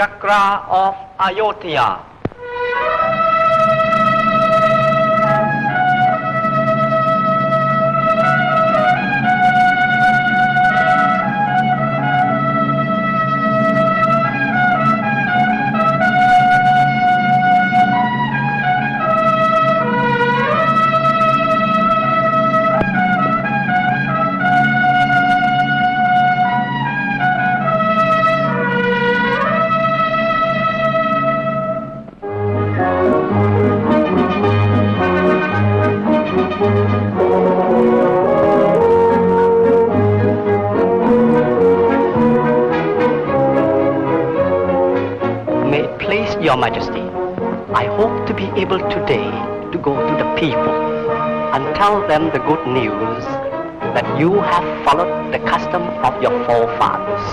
Chakra of Ayodhya. Your majesty, I hope to be able today to go to the people and tell them the good news that you have followed the custom of your forefathers.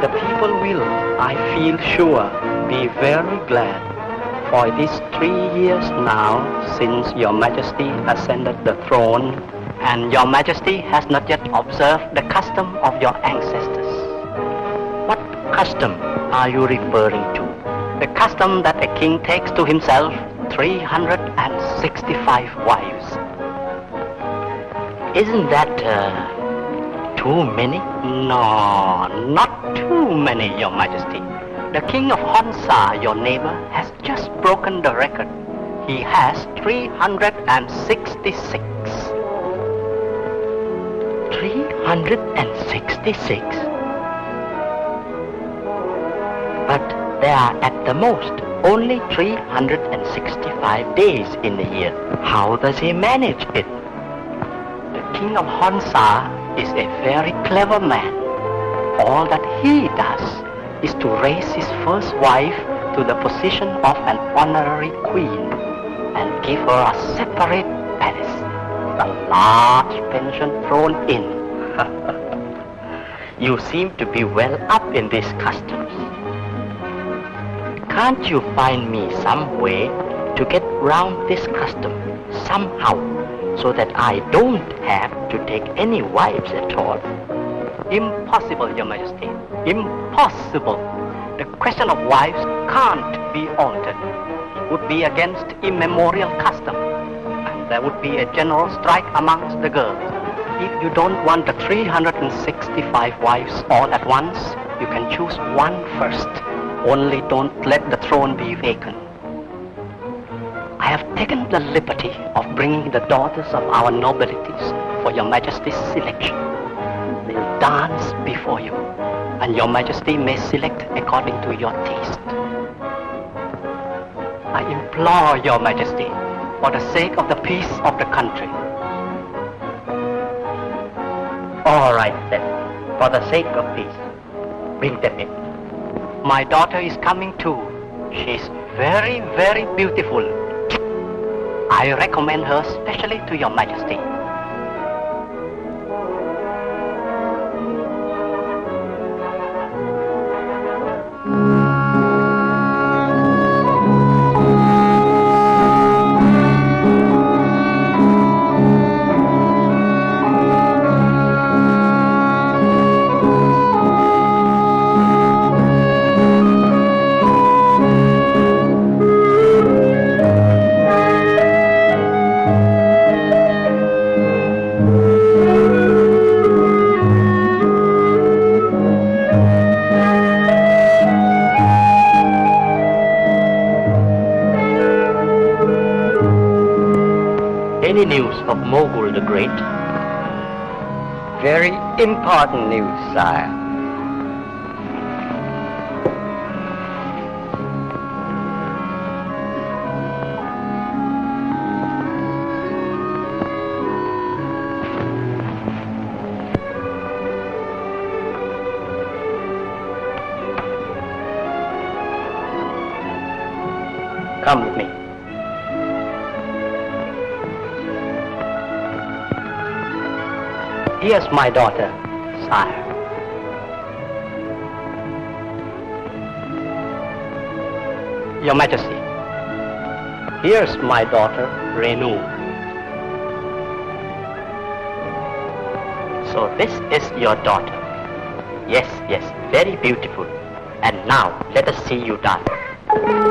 The people will, I feel sure, be very glad for it is three years now since your majesty ascended the throne and your majesty has not yet observed the custom of your ancestors. What custom are you referring to? The custom that a king takes to himself 365 wives. Isn't that uh, too many? No, not too many, your majesty. The king of Honsa, your neighbor, has just broken the record. He has 366. 366? But there are at the most only 365 days in the year. How does he manage it? The king of Honsa is a very clever man. All that he does is to raise his first wife to the position of an honorary queen and give her a separate palace a large pension thrown in. you seem to be well up in these customs. Can't you find me some way to get round this custom somehow so that I don't have to take any wives at all? Impossible, Your Majesty. Impossible. The question of wives can't be altered. It would be against immemorial custom. And there would be a general strike amongst the girls. If you don't want the 365 wives all at once, you can choose one first. Only don't let the throne be vacant. I have taken the liberty of bringing the daughters of our nobilities for your majesty's selection. They'll dance before you, and your majesty may select according to your taste. I implore your majesty, for the sake of the peace of the country. All right then, for the sake of peace, bring them in. My daughter is coming too. She's very, very beautiful. I recommend her specially to your majesty. Any news of Mogul the Great? Very important news, sire. Here's my daughter, sire. Your Majesty, here's my daughter, Renu. So this is your daughter. Yes, yes. very beautiful. And now let us see you dance.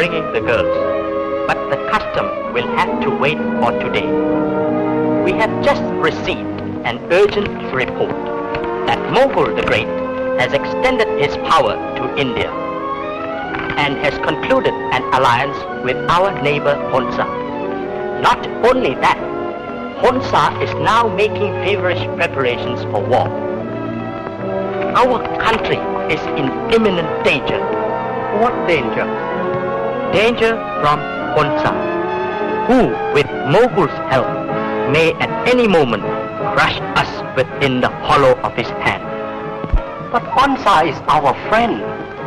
Bringing the girls, but the custom will have to wait for today. We have just received an urgent report that Mughal the Great has extended his power to India and has concluded an alliance with our neighbor Honsa. Not only that, Honsa is now making feverish preparations for war. Our country is in imminent danger. What danger? Danger from Honsa, who, with Mogul's help, may at any moment crush us within the hollow of his hand. But Honsa is our friend.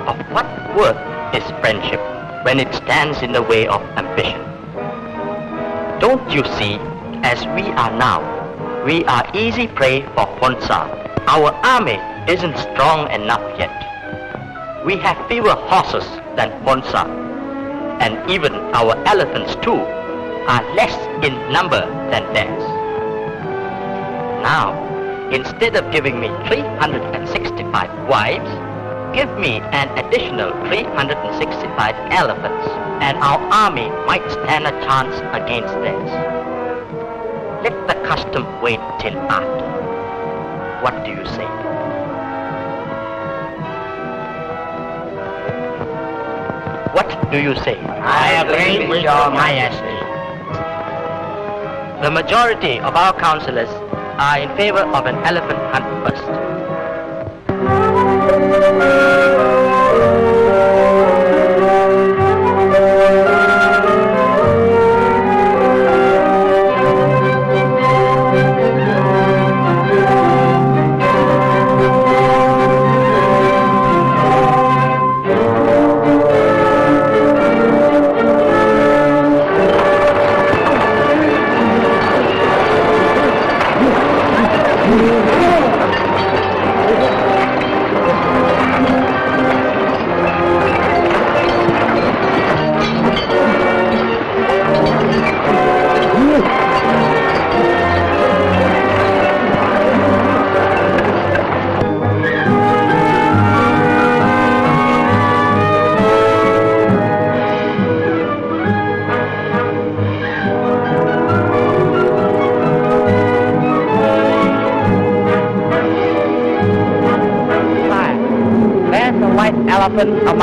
Of what worth is friendship when it stands in the way of ambition? Don't you see, as we are now, we are easy prey for Honsa. Our army isn't strong enough yet. We have fewer horses than Honsa, and even our elephants too are less in number than theirs. Now, instead of giving me 365 wives, give me an additional 365 elephants, and our army might stand a chance against theirs. Let the custom wait till after. What do you say? What do you say? I agree with your majesty. The majority of our councillors are in favor of an elephant hunt first.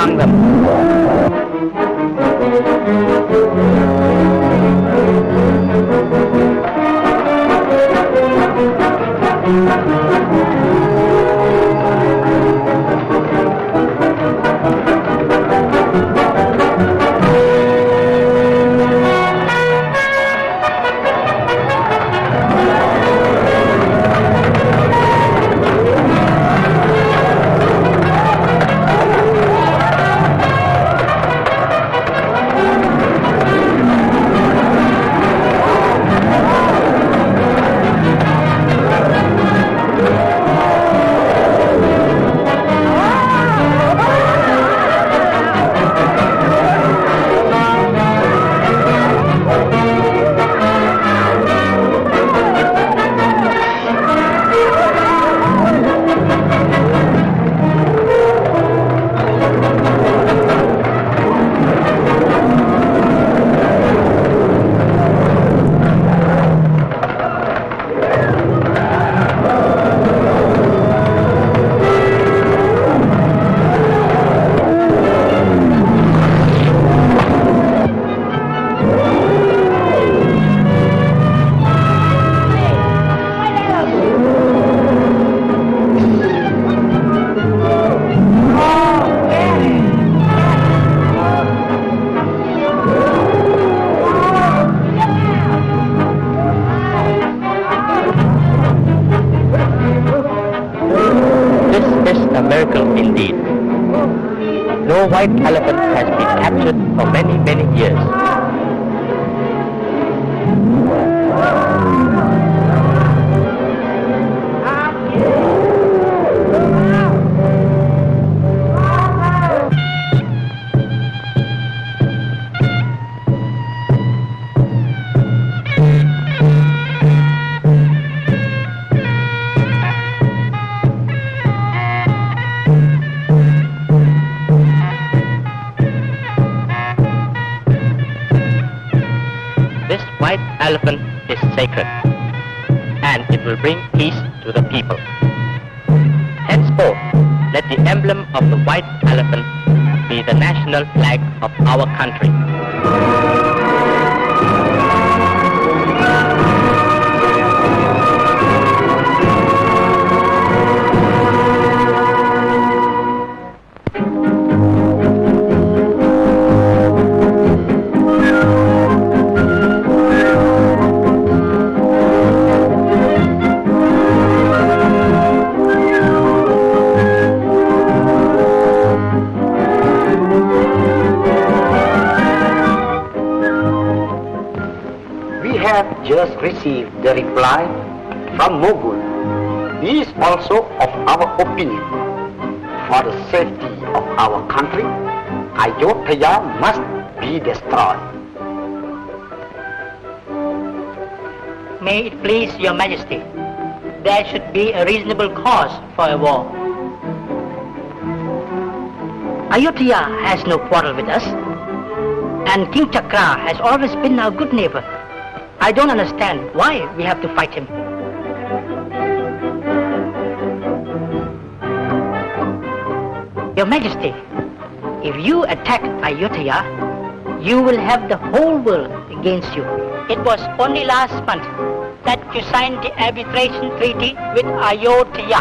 Among them. The emblem of the white elephant be the national flag of our country. Received the reply from Mogul. He is also of our opinion. For the safety of our country, Ayodhya must be destroyed. May it please your majesty, there should be a reasonable cause for a war. Ayodhya has no quarrel with us, and King Chakra has always been our good neighbor. I don't understand why we have to fight him. Your Majesty, if you attack Ayodhya, you will have the whole world against you. It was only last month that you signed the arbitration treaty with Ayodhya.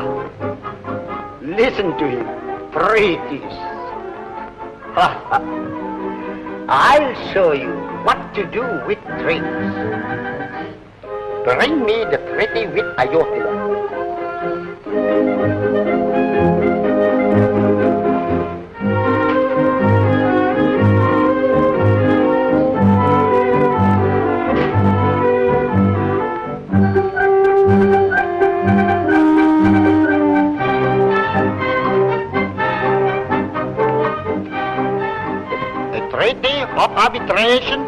Listen to him. Treaties. I'll show you what to do with treaties. Bring me the pretty with Ayodhya. Treaty of arbitration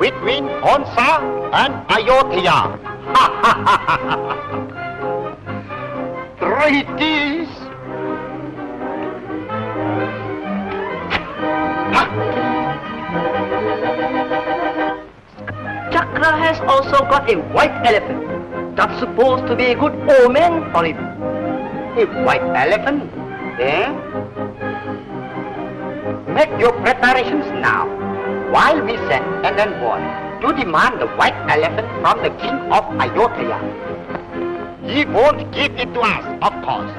between Honsa and Ayodhya. Treaties. Chakra has also got a white elephant. That's supposed to be a good omen for him. A white elephant, eh? Make your preparations now, while we send an envoy to demand the white elephant from the king of Ayodhya. He won't give it to us, of course.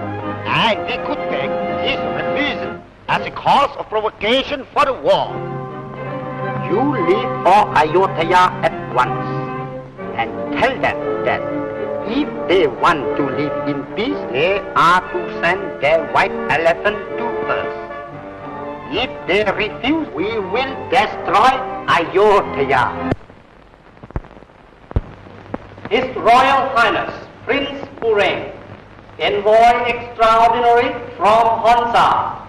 And we could take his refusal as a cause of provocation for a war. You leave for Ayodhya at once and tell them that if they want to live in peace, they are to send their white elephant. If they refuse, we will destroy Ayodhya. His Royal Highness Prince Pureng, Envoy Extraordinary from Honsa.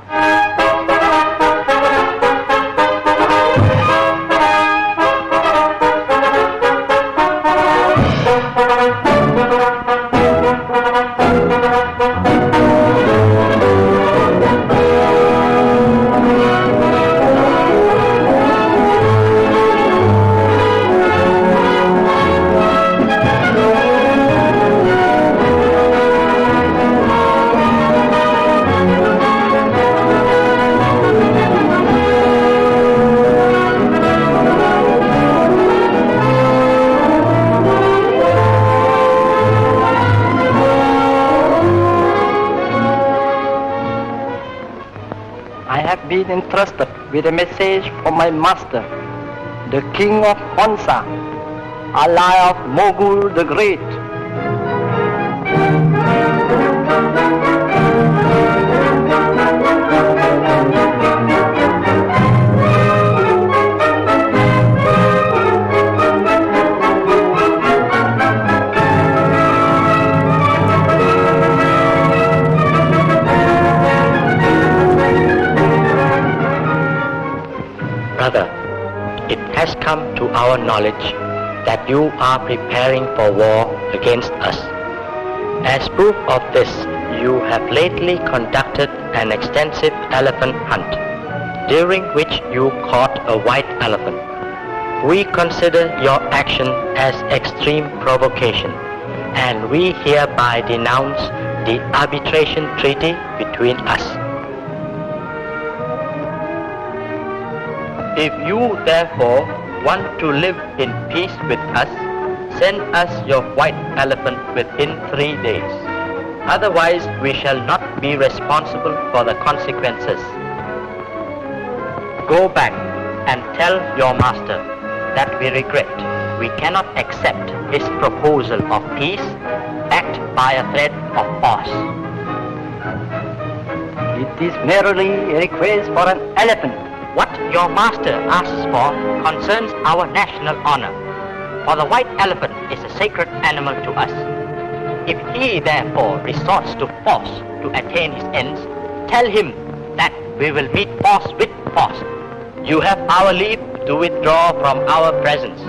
With a message from my master, the king of Honsa, ally of Mogul the Great. Brother, it has come to our knowledge that you are preparing for war against us. As proof of this, you have lately conducted an extensive elephant hunt, during which you caught a white elephant. We consider your action as extreme provocation, and we hereby denounce the arbitration treaty between us. If you therefore want to live in peace with us, send us your white elephant within three days. Otherwise, we shall not be responsible for the consequences. Go back and tell your master that we regret we cannot accept his proposal of peace backed by a threat of force. It is merely a request for an elephant. What your master asks for concerns our national honor, for the white elephant is a sacred animal to us. If he therefore resorts to force to attain his ends, tell him that we will meet force with force. You have our leave to withdraw from our presence.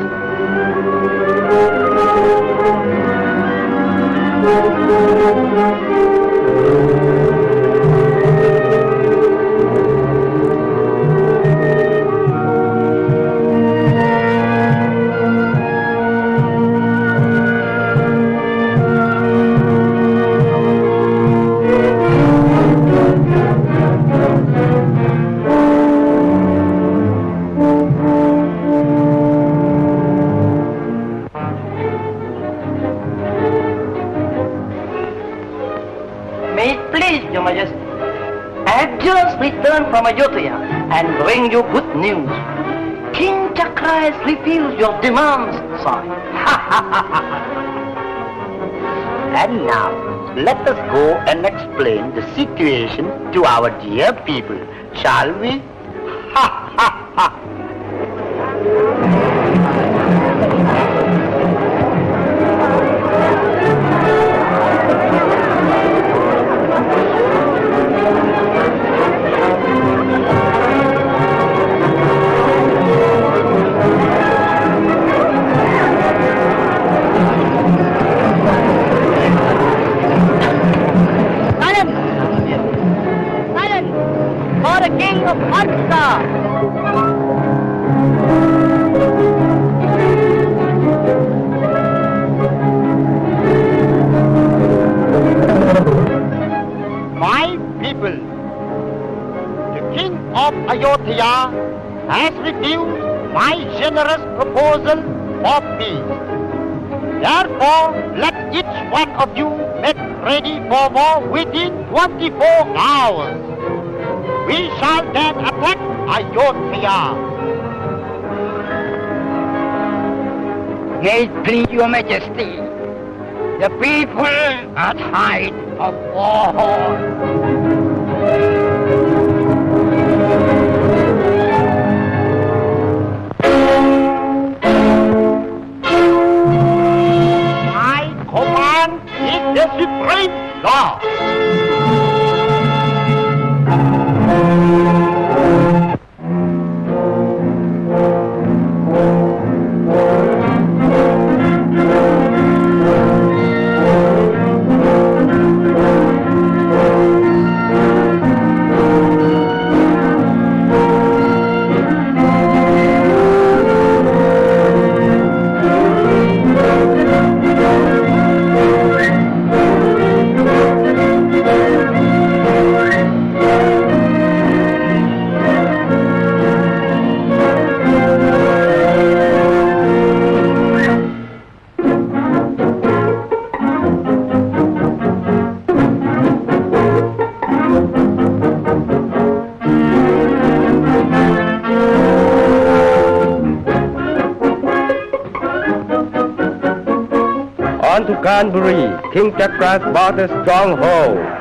May bring you good news. King Chakra has refused your demands, son. And now, let us go and explain the situation to our dear people, shall we? Then attack Ayodhya. May it please your majesty. The people are tired of war. My command is the supreme law. Canbury, King Chakras a stronghold.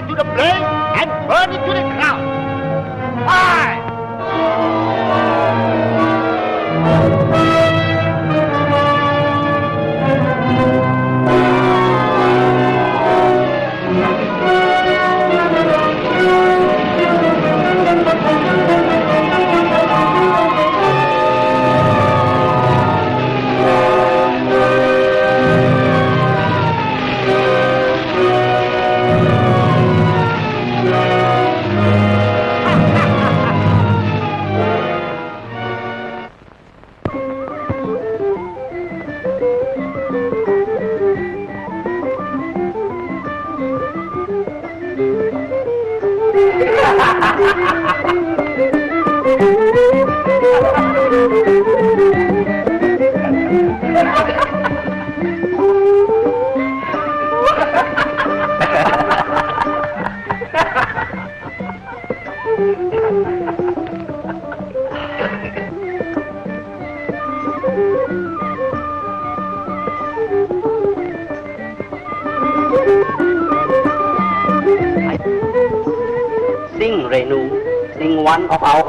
to the blaze and burn it to the ground. Fire!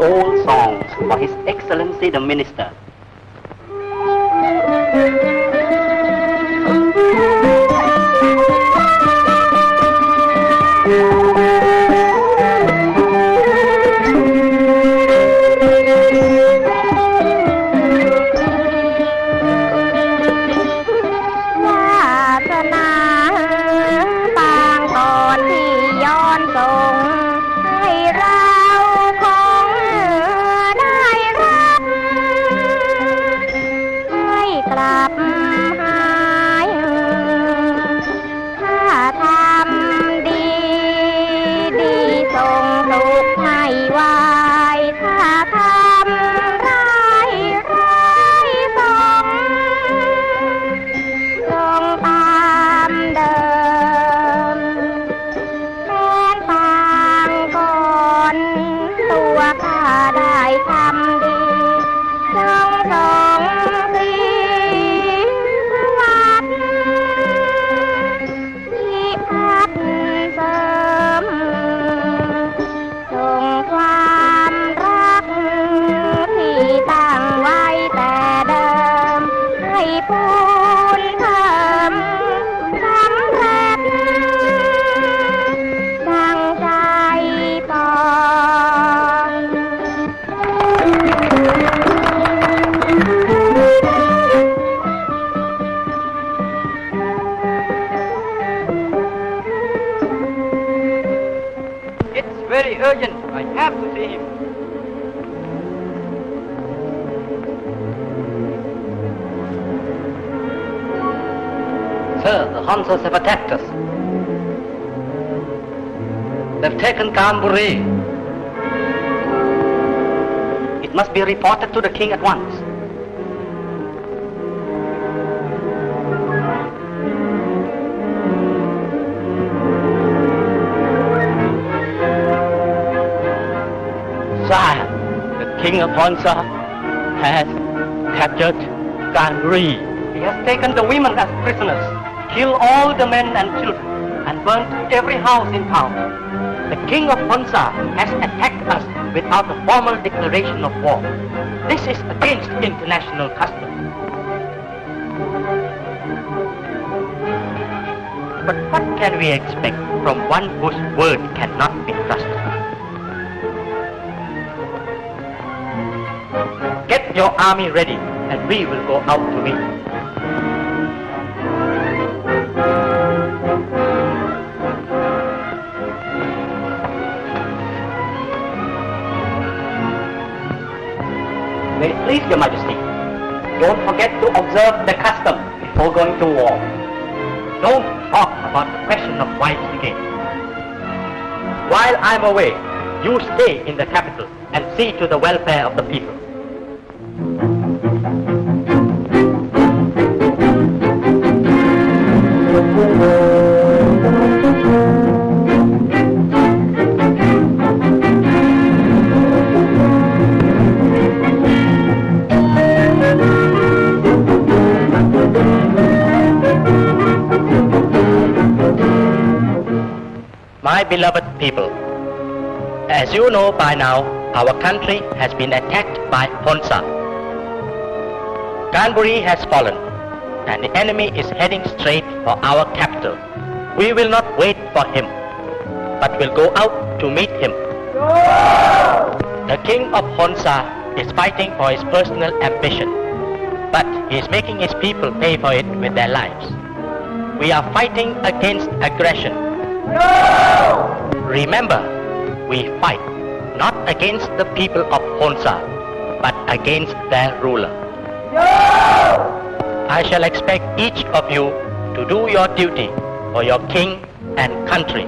Old songs for His Excellency the Minister. Sir, have attacked us. They've taken Kanburi. It must be reported to the king at once. Sire, the king of Honsa has captured Ganri. He has taken the women as prisoners, killed all the men and children, and burnt every house in town. The king of Honsa has attacked us without a formal declaration of war. This is against international custom. But what can we expect from one whose word cannot be trusted? Get your army ready, and we will go out to meet. Please your majesty, don't forget to observe the custom before going to war. Don't talk about the question of wives again. While I'm away, you stay in the capital and see to the welfare of the people. My beloved people, as you know by now, our country has been attacked by Honsa. Kanburi has fallen. and the enemy is heading straight for our capital. We will not wait for him, but will go out to meet him. The king of Honsa is fighting for his personal ambition, but he is making his people pay for it with their lives. We are fighting against aggression. Remember, we fight not against the people of Honsa, but against their ruler. No! I shall expect each of you to do your duty for your king and country.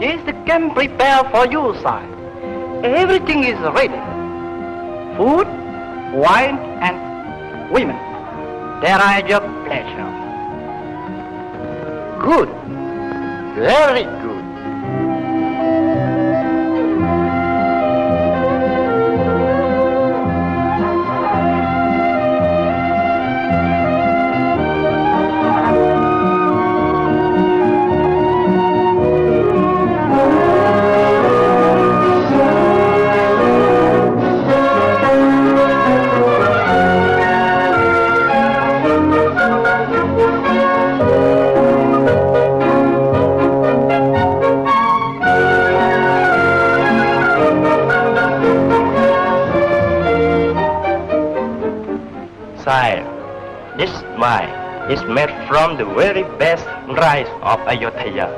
Here's the camp prepared for you, sir. Everything is ready. Food, wine, and women. There are your pleasure. Good. Very good. Made from the very best rice of Ayodhya.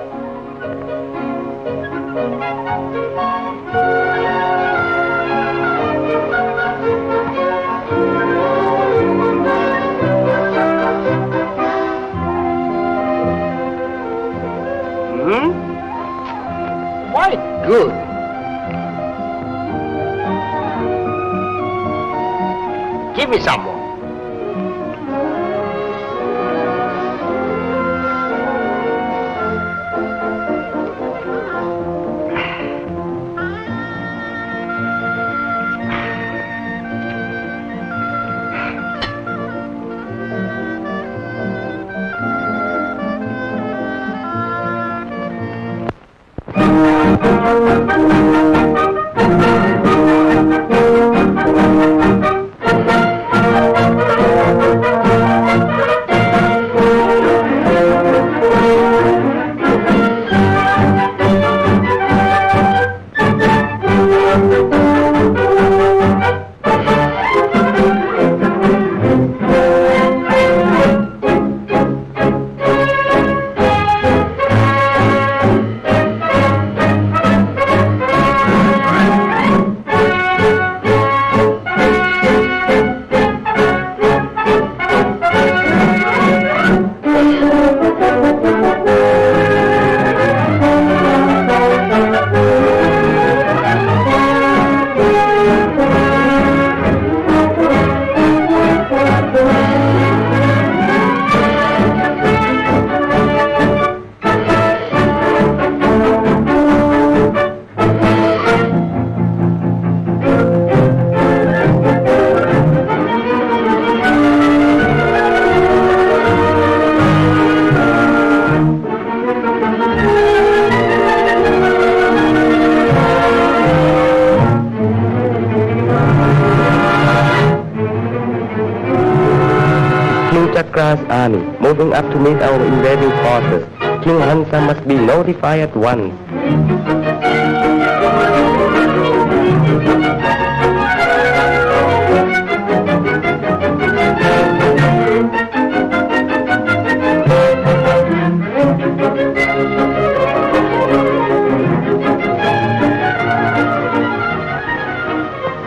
At once.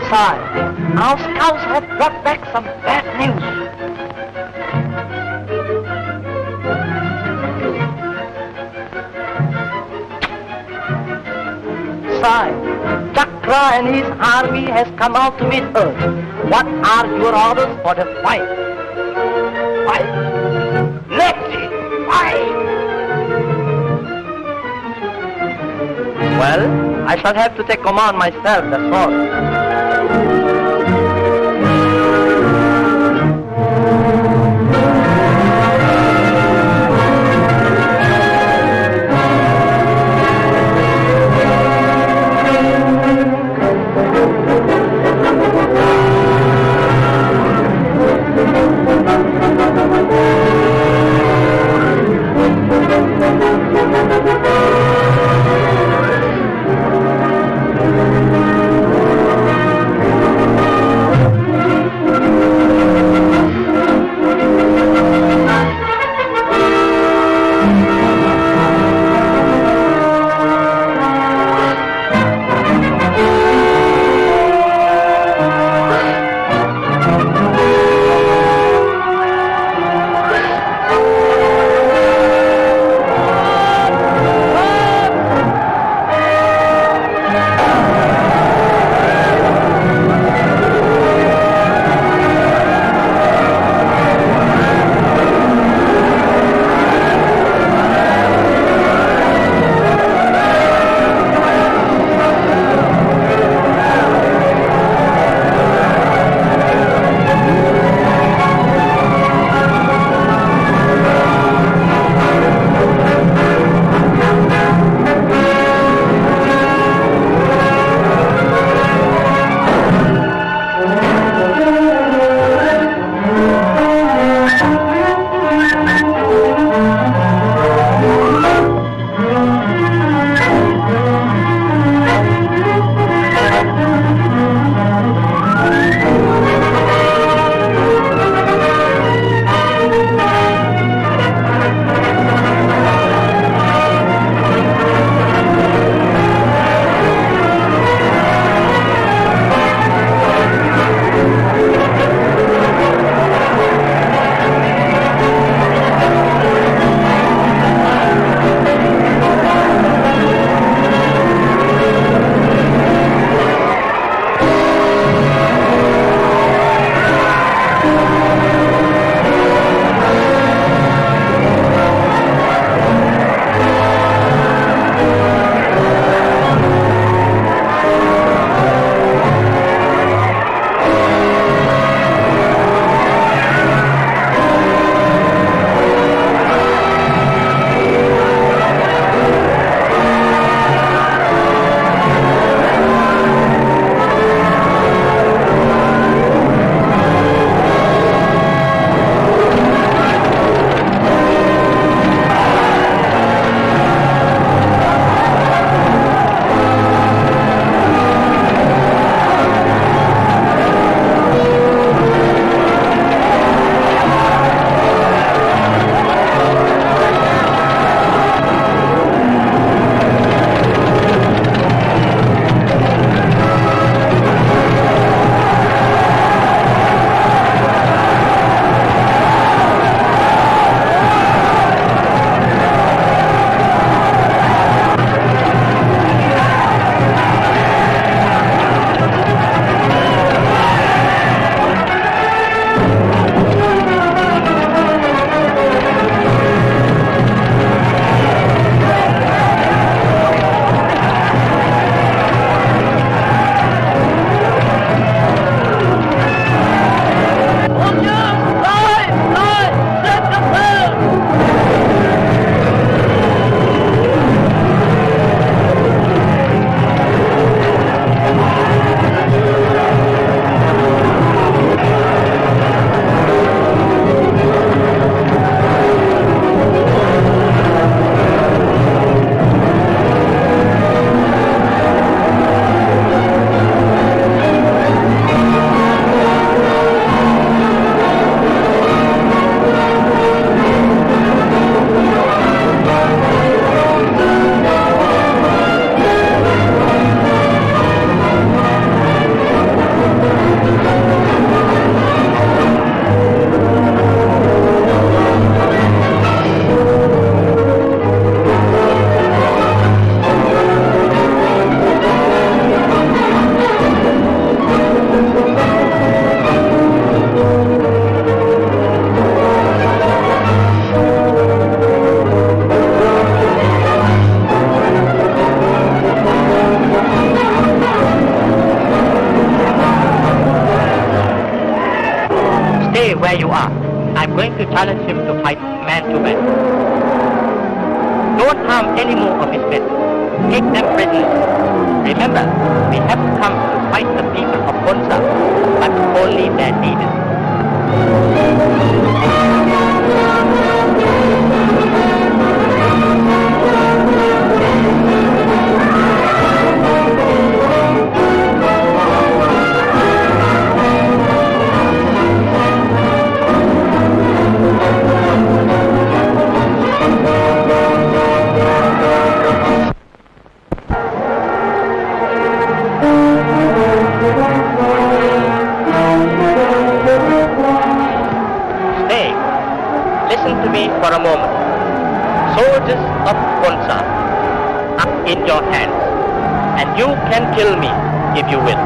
Sire, our scouts have brought back Sire, Chakra and his army has come out to meet us. What are your orders for the fight? Fight. Let it fight. Well, I shall have to take command myself, that's all. Stay. Listen to me for a moment. Soldiers of Honsa are in your hands, and you can kill me if you will.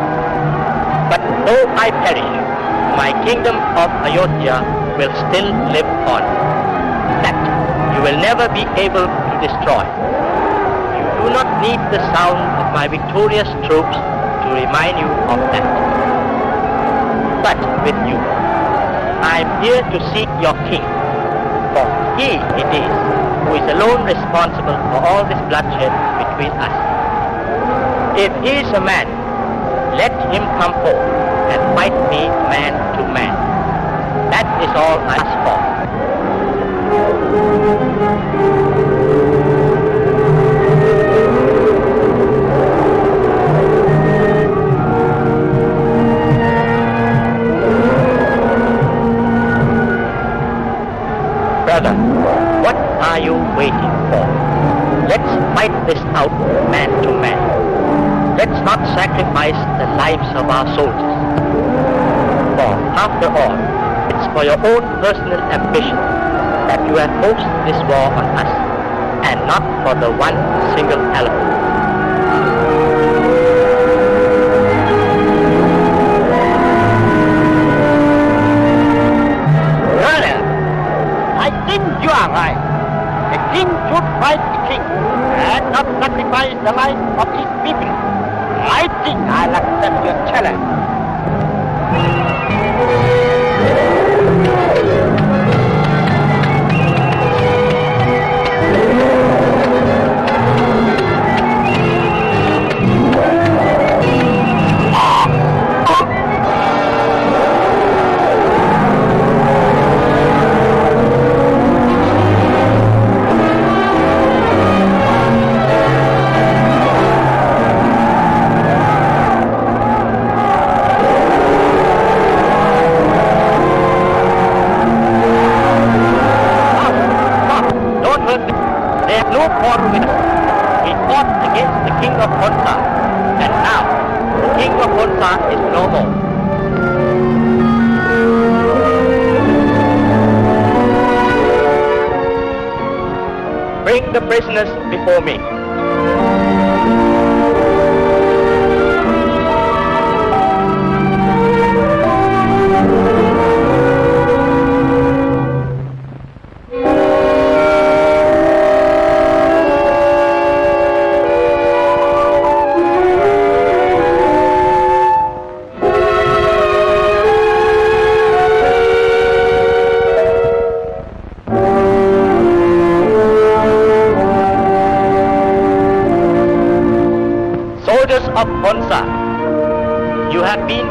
But though I perish, my kingdom of Ayodhya will still live on. That you will never be able to destroy. You do not need the sound of my victorious troops to remind you of that. But with you, I am here to seek your king, for he it is who is alone responsible for all this bloodshed between us. If he is a man, let him come forth and fight me man to man. That is all I ask for. Waiting for? Let's fight this out man to man. Let's not sacrifice the lives of our soldiers. For after all, it's for your own personal ambition that you have forced this war on us, and not for the one single element. Brother, I think you are right. A king should fight the king and not sacrifice the life of his people. I think I'll accept your challenge.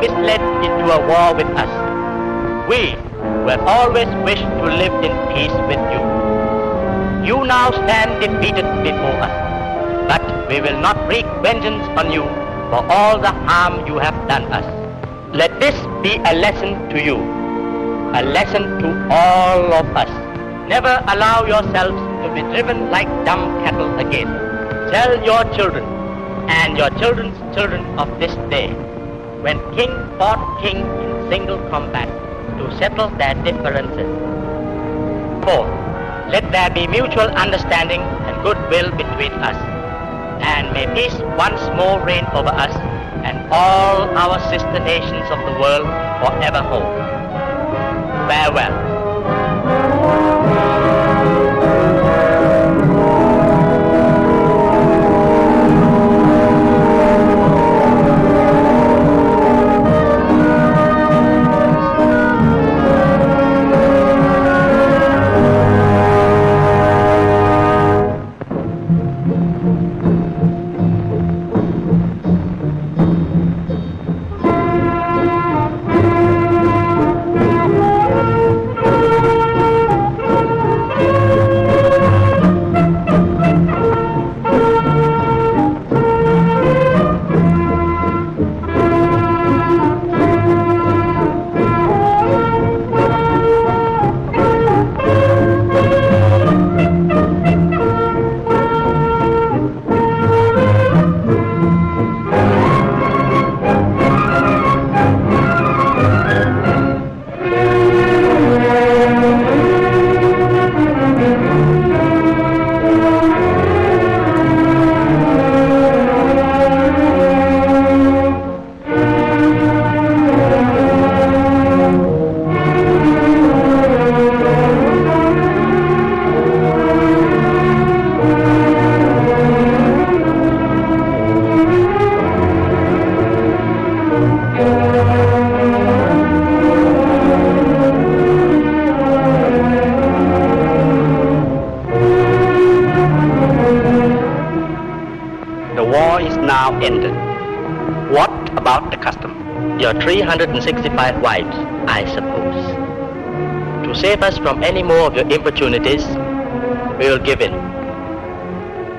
Been misled into a war with us. We who have always wished to live in peace with you. You now stand defeated before us, but we will not wreak vengeance on you for all the harm you have done us. Let this be a lesson to you, a lesson to all of us. Never allow yourselves to be driven like dumb cattle again. Tell your children and your children's children of this day, when king fought king in single combat to settle their differences. Fourth, let there be mutual understanding and goodwill between us, and may peace once more reign over us and all our sister nations of the world forevermore. Farewell. 365 wives, I suppose. To save us from any more of your importunities, we will give in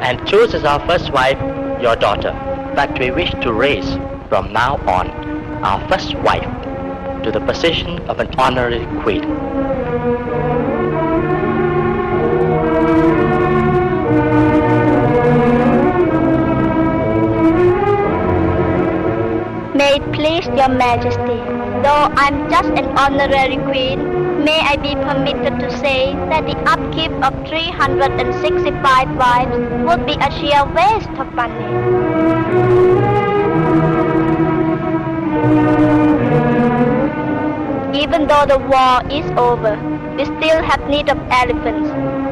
and choose as our first wife your daughter. But we wish to raise from now on our first wife to the position of an honorary queen. May it please your majesty, though I'm just an honorary queen, may I be permitted to say that the upkeep of 365 wives would be a sheer waste of money. Even though the war is over, we still have need of elephants,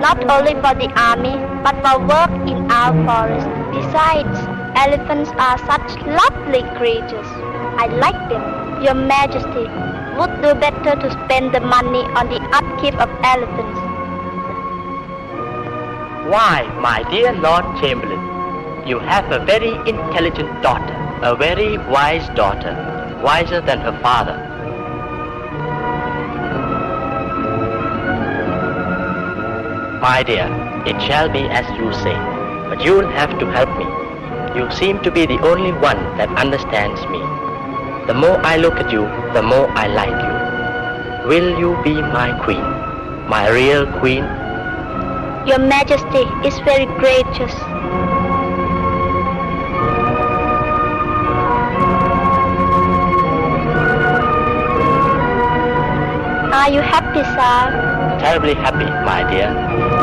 not only for the army, but for work in our forest. Besides, elephants are such lovely creatures. I like them. Your Majesty would do better to spend the money on the upkeep of elephants. Why, my dear Lord Chamberlain, you have a very intelligent daughter, a very wise daughter, wiser than her father. My dear, it shall be as you say, but you'll have to help me. You seem to be the only one that understands me. The more I look at you, the more I like you. Will you be my queen, my real queen? Your Majesty is very gracious. Are you happy, sir? Terribly happy, my dear.